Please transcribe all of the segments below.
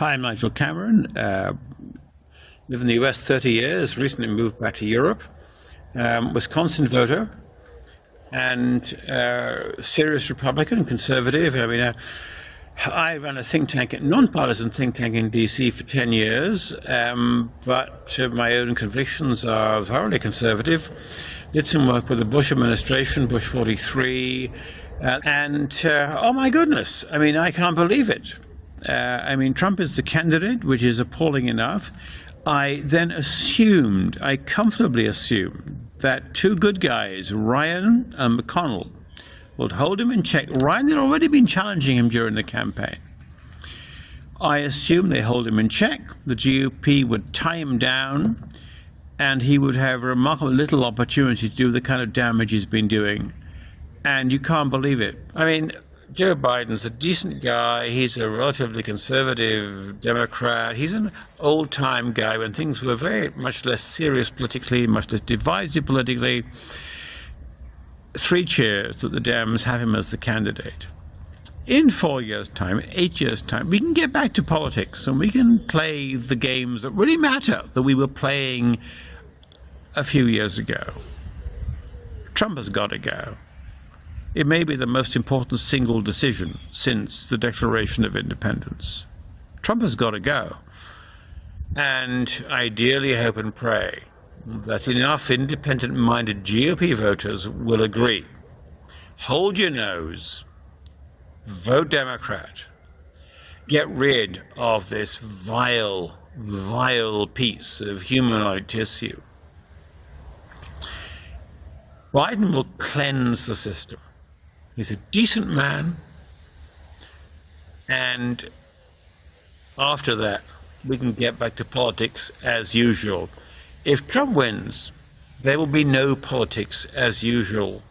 Hi, I'm Nigel Cameron. Uh, lived in the US 30 years, recently moved back to Europe. Um, Wisconsin voter and uh, serious Republican, conservative. I mean, uh, I ran a think tank, non-partisan think tank in DC for 10 years, um, but uh, my own convictions are thoroughly conservative. Did some work with the Bush administration, Bush 43, uh, and uh, oh my goodness, I mean, I can't believe it. Uh, I mean, Trump is the candidate, which is appalling enough. I then assumed, I comfortably assumed, that two good guys, Ryan and McConnell, would hold him in check. Ryan had already been challenging him during the campaign. I assume they hold him in check. The GOP would tie him down, and he would have remarkably little opportunity to do the kind of damage he's been doing. And you can't believe it. I mean, Joe Biden's a decent guy. He's a relatively conservative Democrat. He's an old time guy when things were very much less serious politically, much less divisive politically three cheers that the Dems have him as the candidate. In four years' time, eight years' time, we can get back to politics and we can play the games that really matter that we were playing a few years ago. Trump has got to go. It may be the most important single decision since the Declaration of Independence. Trump has got to go. And ideally, hope and pray that enough independent minded GOP voters will agree. Hold your nose, vote Democrat, get rid of this vile, vile piece of humanoid tissue. Biden will cleanse the system. He's a decent man, and after that, we can get back to politics as usual. If Trump wins, there will be no politics as usual,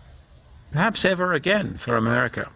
perhaps ever again for America.